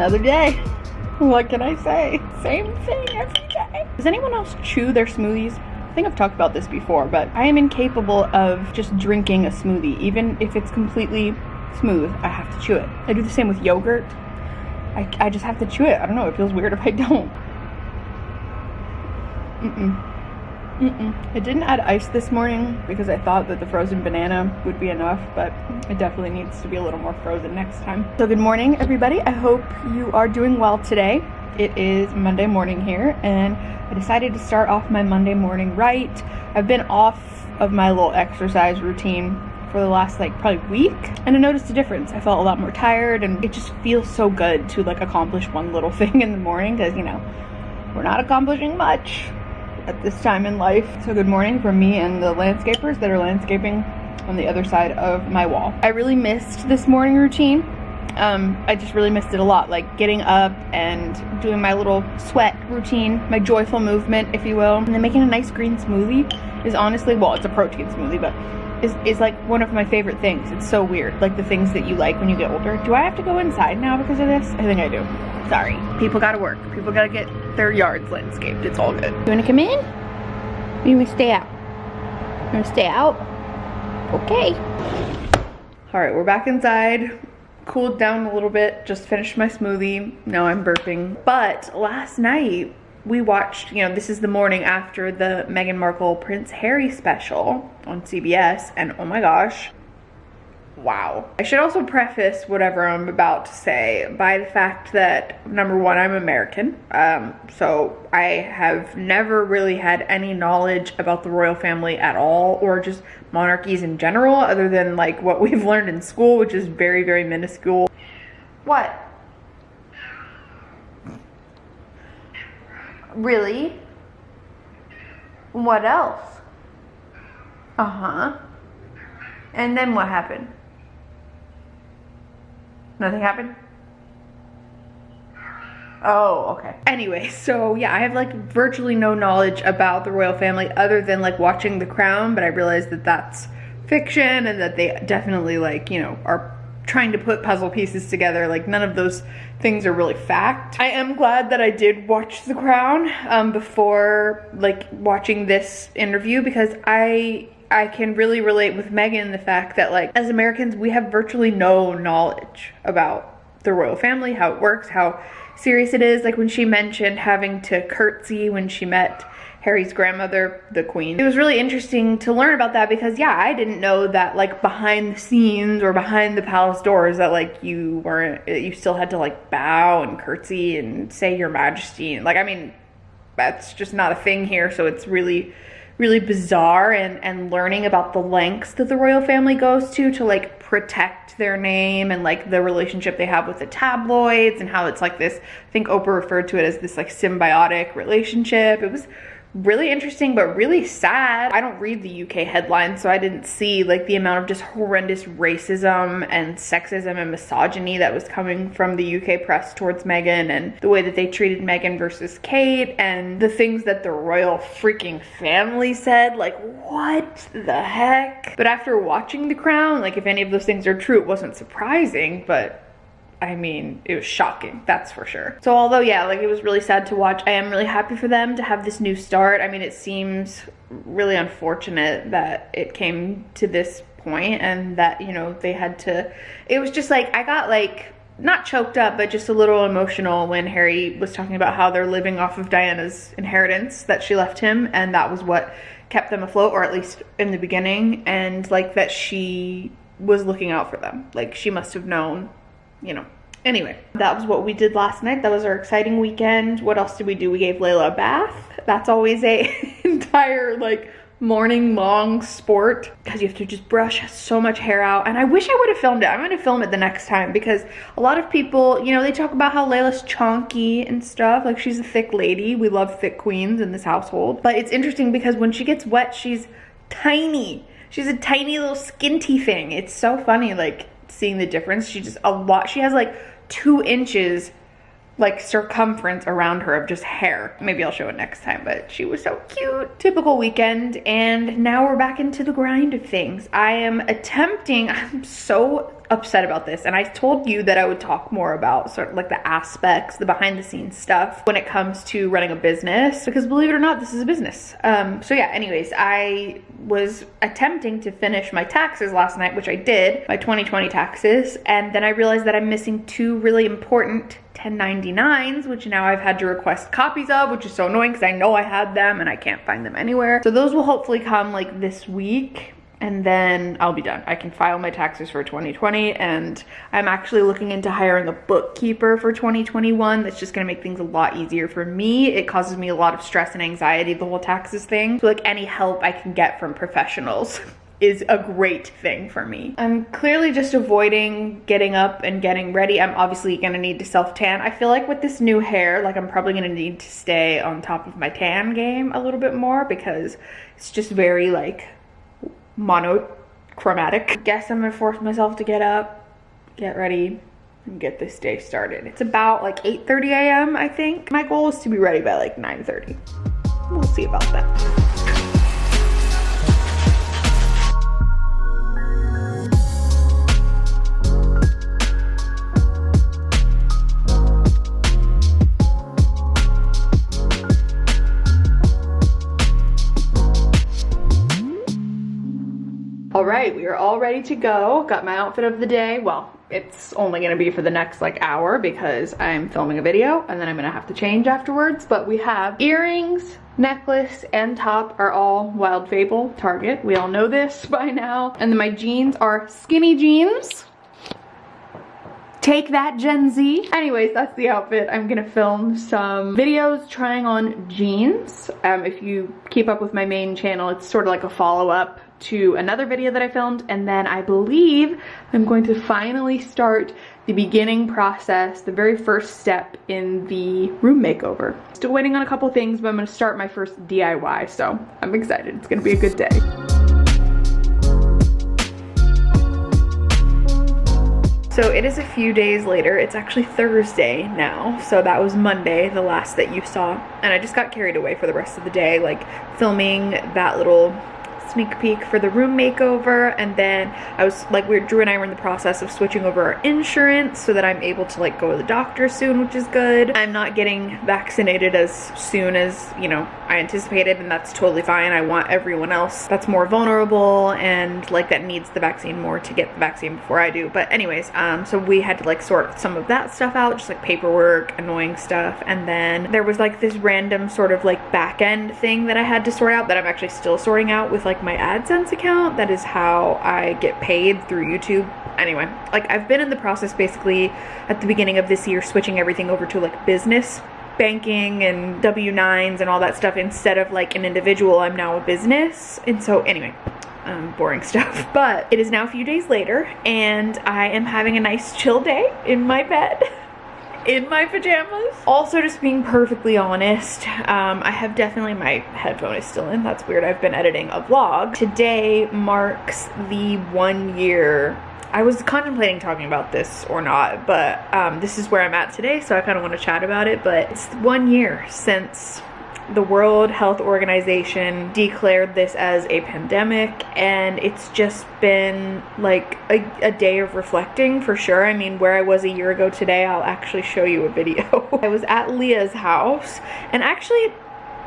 Another day. What can I say? Same thing every day. Does anyone else chew their smoothies? I think I've talked about this before, but I am incapable of just drinking a smoothie. Even if it's completely smooth, I have to chew it. I do the same with yogurt. I, I just have to chew it. I don't know, it feels weird if I don't. Mm-mm. Mm-mm. I didn't add ice this morning because I thought that the frozen banana would be enough, but it definitely needs to be a little more frozen next time. So good morning, everybody. I hope you are doing well today. It is Monday morning here, and I decided to start off my Monday morning right. I've been off of my little exercise routine for the last like probably week and I noticed a difference. I felt a lot more tired and it just feels so good to like accomplish one little thing in the morning because you know we're not accomplishing much at this time in life. So good morning from me and the landscapers that are landscaping on the other side of my wall. I really missed this morning routine. Um, I just really missed it a lot, like getting up and doing my little sweat routine, my joyful movement, if you will. And then making a nice green smoothie is honestly, well, it's a protein smoothie, but is, is like one of my favorite things. It's so weird, like the things that you like when you get older. Do I have to go inside now because of this? I think I do. Sorry. People gotta work. People gotta get their yards landscaped. It's all good. You wanna come in? Or you wanna stay out? You wanna stay out? Okay. All right, we're back inside. Cooled down a little bit, just finished my smoothie. Now I'm burping. But last night, we watched, you know, this is the morning after the Meghan Markle Prince Harry special on CBS, and oh my gosh, wow. I should also preface whatever I'm about to say by the fact that number one, I'm American. Um, so I have never really had any knowledge about the royal family at all or just monarchies in general other than like what we've learned in school, which is very, very minuscule. What? Really? What else? Uh-huh. And then what happened? Nothing happened? Oh, okay. Anyway, so yeah, I have like virtually no knowledge about the royal family other than like watching The Crown, but I realized that that's fiction and that they definitely like, you know, are trying to put puzzle pieces together. Like none of those things are really fact. I am glad that I did watch The Crown um, before like watching this interview because I I can really relate with Meghan the fact that like as Americans we have virtually no knowledge about the royal family, how it works, how serious it is. Like when she mentioned having to curtsy when she met Harry's grandmother, the queen. It was really interesting to learn about that because yeah, I didn't know that like behind the scenes or behind the palace doors that like you weren't, you still had to like bow and curtsy and say your majesty. Like, I mean, that's just not a thing here. So it's really, really bizarre and, and learning about the lengths that the royal family goes to to like protect their name and like the relationship they have with the tabloids and how it's like this, I think Oprah referred to it as this like symbiotic relationship. It was really interesting but really sad. I don't read the UK headlines so I didn't see like the amount of just horrendous racism and sexism and misogyny that was coming from the UK press towards Meghan and the way that they treated Meghan versus Kate and the things that the royal freaking family said like what the heck? But after watching The Crown like if any of those things are true it wasn't surprising but I mean, it was shocking, that's for sure. So although, yeah, like it was really sad to watch, I am really happy for them to have this new start. I mean, it seems really unfortunate that it came to this point and that, you know, they had to, it was just like, I got like, not choked up, but just a little emotional when Harry was talking about how they're living off of Diana's inheritance that she left him. And that was what kept them afloat, or at least in the beginning. And like that she was looking out for them. Like she must have known you know. Anyway, that was what we did last night. That was our exciting weekend. What else did we do? We gave Layla a bath. That's always a entire like morning long sport because you have to just brush so much hair out and I wish I would have filmed it. I'm gonna film it the next time because a lot of people, you know, they talk about how Layla's chonky and stuff. Like she's a thick lady. We love thick queens in this household. But it's interesting because when she gets wet, she's tiny. She's a tiny little skinty thing. It's so funny. Like seeing the difference. She just a lot, she has like two inches like circumference around her of just hair. Maybe I'll show it next time, but she was so cute. Typical weekend, and now we're back into the grind of things. I am attempting, I'm so upset about this and I told you that I would talk more about sort of like the aspects, the behind the scenes stuff when it comes to running a business because believe it or not, this is a business. Um, so yeah, anyways, I was attempting to finish my taxes last night, which I did, my 2020 taxes, and then I realized that I'm missing two really important 1099s, which now I've had to request copies of, which is so annoying because I know I had them and I can't find them anywhere. So those will hopefully come like this week and then I'll be done. I can file my taxes for 2020 and I'm actually looking into hiring a bookkeeper for 2021 that's just gonna make things a lot easier for me. It causes me a lot of stress and anxiety, the whole taxes thing. So like any help I can get from professionals is a great thing for me. I'm clearly just avoiding getting up and getting ready. I'm obviously gonna need to self tan. I feel like with this new hair, like I'm probably gonna need to stay on top of my tan game a little bit more because it's just very like monochromatic. Guess I'm gonna force myself to get up, get ready, and get this day started. It's about like 8.30 a.m. I think. My goal is to be ready by like 9.30. We'll see about that. All right, we are all ready to go. Got my outfit of the day. Well, it's only gonna be for the next like hour because I'm filming a video and then I'm gonna have to change afterwards. But we have earrings, necklace, and top are all Wild Fable, Target. We all know this by now. And then my jeans are skinny jeans. Take that Gen Z. Anyways, that's the outfit. I'm gonna film some videos trying on jeans. Um, if you keep up with my main channel, it's sort of like a follow-up to another video that I filmed and then I believe I'm going to finally start the beginning process, the very first step in the room makeover. Still waiting on a couple things, but I'm gonna start my first DIY, so I'm excited. It's gonna be a good day. So it is a few days later. It's actually Thursday now. So that was Monday, the last that you saw. And I just got carried away for the rest of the day, like filming that little sneak peek for the room makeover and then I was like we Drew and I were in the process of switching over our insurance so that I'm able to like go to the doctor soon which is good. I'm not getting vaccinated as soon as you know I anticipated and that's totally fine. I want everyone else that's more vulnerable and like that needs the vaccine more to get the vaccine before I do but anyways um so we had to like sort some of that stuff out just like paperwork annoying stuff and then there was like this random sort of like back end thing that I had to sort out that I'm actually still sorting out with like like my AdSense account. That is how I get paid through YouTube. Anyway, like I've been in the process basically at the beginning of this year switching everything over to like business banking and W-9s and all that stuff instead of like an individual. I'm now a business. And so anyway, um, boring stuff. But it is now a few days later and I am having a nice chill day in my bed. in my pajamas. Also, just being perfectly honest, um, I have definitely, my headphone is still in, that's weird, I've been editing a vlog. Today marks the one year I was contemplating talking about this or not, but um, this is where I'm at today, so I kind of want to chat about it. But it's one year since the World Health Organization declared this as a pandemic and it's just been like a, a, day of reflecting for sure. I mean, where I was a year ago today, I'll actually show you a video. I was at Leah's house and actually,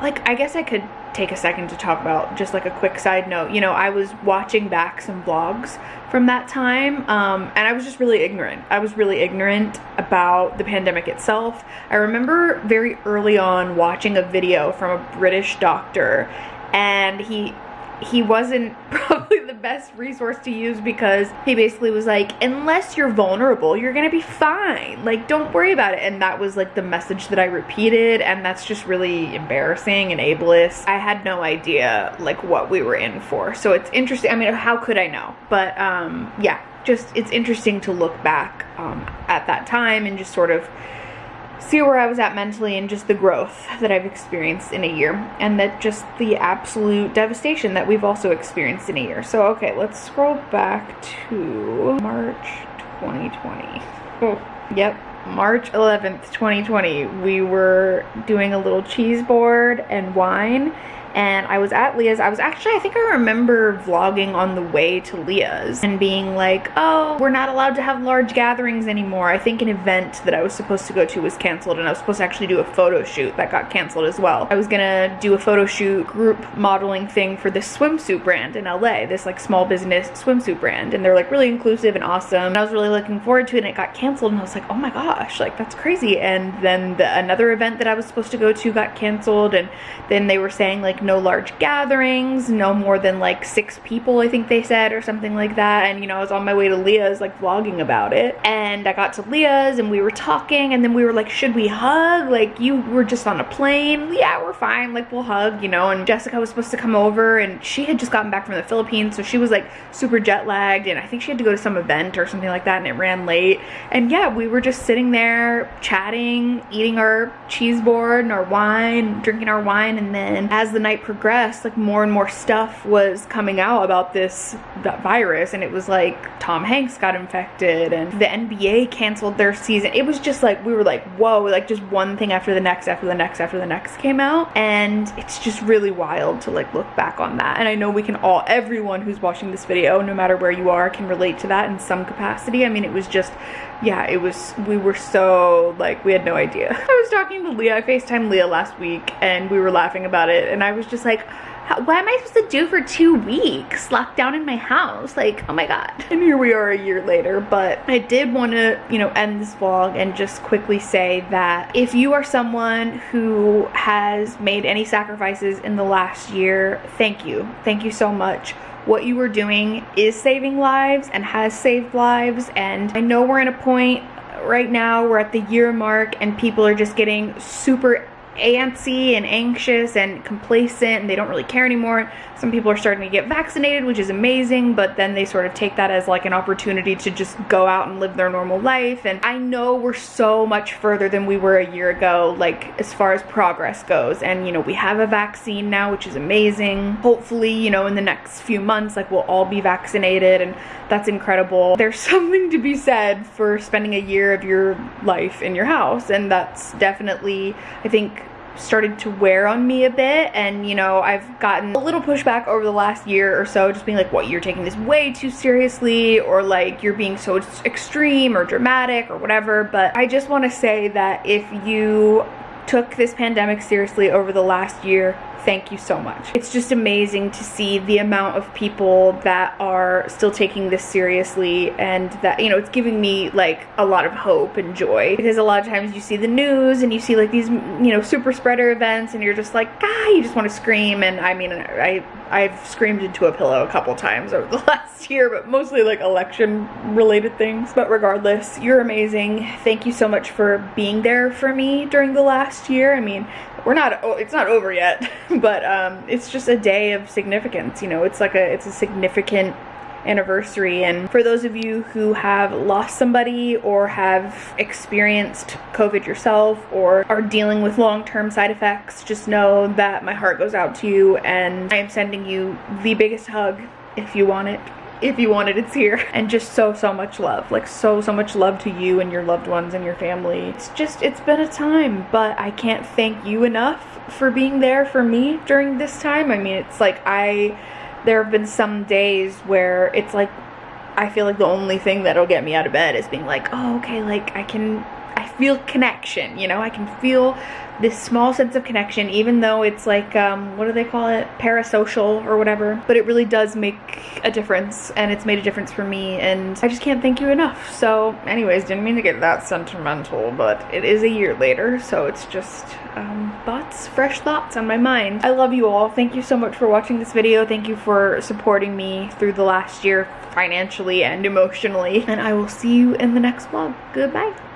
like, I guess I could take a second to talk about just like a quick side note. You know, I was watching back some vlogs from that time um, and I was just really ignorant. I was really ignorant about the pandemic itself. I remember very early on watching a video from a British doctor and he he wasn't probably the best resource to use because he basically was like, unless you're vulnerable, you're gonna be fine. Like, don't worry about it. And that was like the message that I repeated, and that's just really embarrassing and ableist. I had no idea like what we were in for. So it's interesting. I mean, how could I know? But um, yeah, just it's interesting to look back um, at that time and just sort of see where I was at mentally and just the growth that I've experienced in a year and that just the absolute devastation that we've also experienced in a year. So, okay, let's scroll back to March 2020. Oh, yep. March 11th, 2020, we were doing a little cheese board and wine and I was at Leah's. I was actually, I think I remember vlogging on the way to Leah's and being like, oh, we're not allowed to have large gatherings anymore. I think an event that I was supposed to go to was canceled and I was supposed to actually do a photo shoot that got canceled as well. I was gonna do a photo shoot group modeling thing for this swimsuit brand in LA, this like small business swimsuit brand. And they're like really inclusive and awesome. And I was really looking forward to it and it got canceled and I was like, oh my gosh, like that's crazy. And then the, another event that I was supposed to go to got canceled and then they were saying like no large gatherings, no more than like six people I think they said or something like that. And you know, I was on my way to Leah's like vlogging about it. And I got to Leah's and we were talking and then we were like, should we hug? Like you were just on a plane. Yeah, we're fine. Like we'll hug, you know. And Jessica was supposed to come over and she had just gotten back from the Philippines. So she was like super jet lagged and I think she had to go to some event or something like that and it ran late. And yeah, we were just sitting there chatting, eating our cheese board and our wine, drinking our wine. And then as the night progressed, like more and more stuff was coming out about this virus. And it was like Tom Hanks got infected and the NBA canceled their season. It was just like, we were like, whoa, like just one thing after the next, after the next, after the next came out. And it's just really wild to like look back on that. And I know we can all, everyone who's watching this video, no matter where you are, can relate to that in some capacity. I mean, it was just, yeah, it was, we were so like, we had no idea. I was talking to Leah, I FaceTimed Leah last week and we were laughing about it. And I was just like, what am I supposed to do for two weeks locked down in my house? Like, oh my God. And here we are a year later, but I did want to, you know, end this vlog and just quickly say that if you are someone who has made any sacrifices in the last year, thank you. Thank you so much what you were doing is saving lives and has saved lives and I know we're in a point right now we're at the year mark and people are just getting super antsy and anxious and complacent and they don't really care anymore. Some people are starting to get vaccinated, which is amazing, but then they sort of take that as like an opportunity to just go out and live their normal life. And I know we're so much further than we were a year ago, like as far as progress goes. And you know, we have a vaccine now, which is amazing. Hopefully, you know, in the next few months, like we'll all be vaccinated and that's incredible. There's something to be said for spending a year of your life in your house. And that's definitely, I think, started to wear on me a bit and you know I've gotten a little pushback over the last year or so just being like what you're taking this way too seriously? or like you're being so extreme or dramatic or whatever. But I just want to say that if you took this pandemic seriously over the last year thank you so much. It's just amazing to see the amount of people that are still taking this seriously and that, you know, it's giving me like a lot of hope and joy because a lot of times you see the news and you see like these, you know, super spreader events and you're just like, ah, you just want to scream. And I mean, I, I've screamed into a pillow a couple times over the last year, but mostly like election related things. But regardless, you're amazing. Thank you so much for being there for me during the last year. I mean, we're not oh, it's not over yet but um, it's just a day of significance you know it's like a it's a significant anniversary. And for those of you who have lost somebody or have experienced covid yourself or are dealing with long-term side effects just know that my heart goes out to you and i am sending you the biggest hug if you want it if you want it it's here. And just so so much love like so so much love to you and your loved ones and your family. It's just it's been a time but i can't thank you enough for being there for me during this time. I mean it's like i there have been some days where it's like i feel like the only thing that'll get me out of bed is being like oh okay like i can i feel connection you know? I can feel this small sense of connection even though it's like um, what do they call it? Parasocial or whatever. But it really does make a difference and it's made a difference for me and I just can't thank you enough. So anyways didn't mean to get that sentimental but it is a year later so it's just um, thoughts fresh thoughts on my mind. I love you all. Thank you so much for watching this video. Thank you for supporting me through the last year financially and emotionally and I will see you in the next vlog. Goodbye